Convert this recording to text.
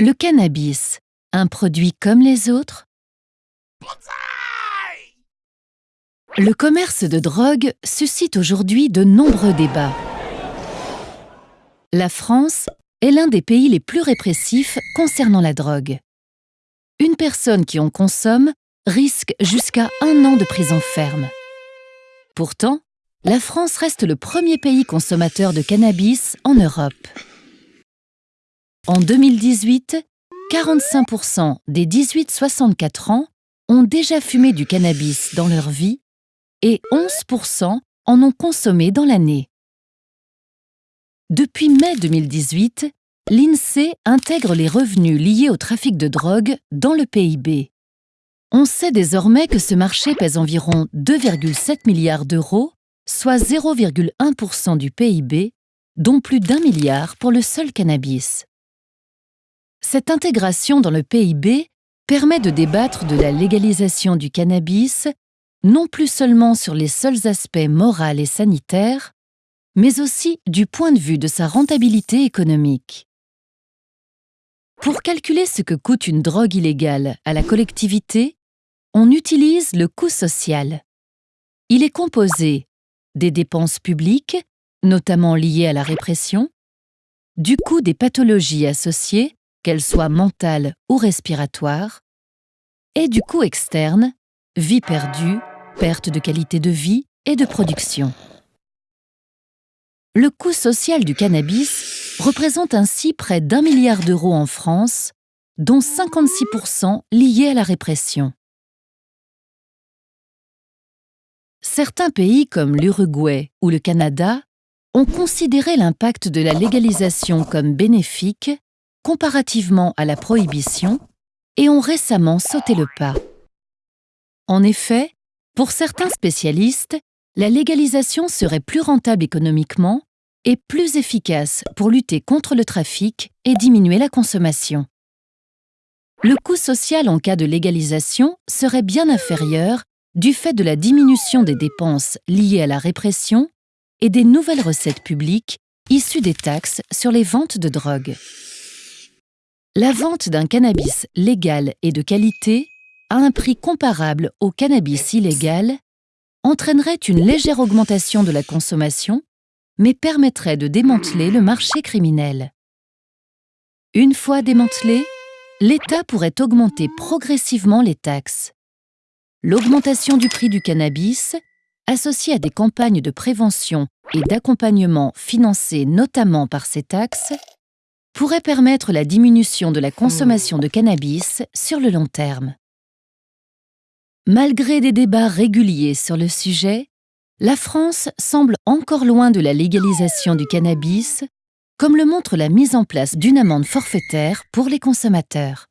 Le cannabis, un produit comme les autres? Le commerce de drogue suscite aujourd'hui de nombreux débats. La France est l'un des pays les plus répressifs concernant la drogue. Une personne qui en consomme risque jusqu'à un an de prison ferme. Pourtant, la France reste le premier pays consommateur de cannabis en Europe. En 2018, 45% des 18-64 ans ont déjà fumé du cannabis dans leur vie et 11% en ont consommé dans l'année. Depuis mai 2018, l'INSEE intègre les revenus liés au trafic de drogue dans le PIB. On sait désormais que ce marché pèse environ 2,7 milliards d'euros, soit 0,1% du PIB, dont plus d'un milliard pour le seul cannabis. Cette intégration dans le PIB permet de débattre de la légalisation du cannabis, non plus seulement sur les seuls aspects moraux et sanitaires, mais aussi du point de vue de sa rentabilité économique. Pour calculer ce que coûte une drogue illégale à la collectivité, on utilise le coût social. Il est composé des dépenses publiques, notamment liées à la répression, du coût des pathologies associées, qu'elles soient mentales ou respiratoires, et du coût externe, vie perdue, perte de qualité de vie et de production. Le coût social du cannabis représente ainsi près d'un milliard d'euros en France, dont 56% liés à la répression. Certains pays comme l'Uruguay ou le Canada ont considéré l'impact de la légalisation comme bénéfique comparativement à la prohibition et ont récemment sauté le pas. En effet, pour certains spécialistes, la légalisation serait plus rentable économiquement et plus efficace pour lutter contre le trafic et diminuer la consommation. Le coût social en cas de légalisation serait bien inférieur du fait de la diminution des dépenses liées à la répression et des nouvelles recettes publiques issues des taxes sur les ventes de drogue. La vente d'un cannabis légal et de qualité à un prix comparable au cannabis illégal entraînerait une légère augmentation de la consommation, mais permettrait de démanteler le marché criminel. Une fois démantelé, l'État pourrait augmenter progressivement les taxes. L'augmentation du prix du cannabis, associée à des campagnes de prévention et d'accompagnement financées notamment par ces taxes, pourrait permettre la diminution de la consommation de cannabis sur le long terme. Malgré des débats réguliers sur le sujet, la France semble encore loin de la légalisation du cannabis, comme le montre la mise en place d'une amende forfaitaire pour les consommateurs.